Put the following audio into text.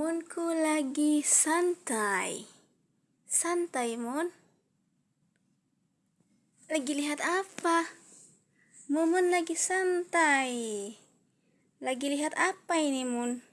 Munku lagi santai. Santai, Mun. Lagi lihat apa? Mumun lagi santai. Lagi lihat apa ini, Mun?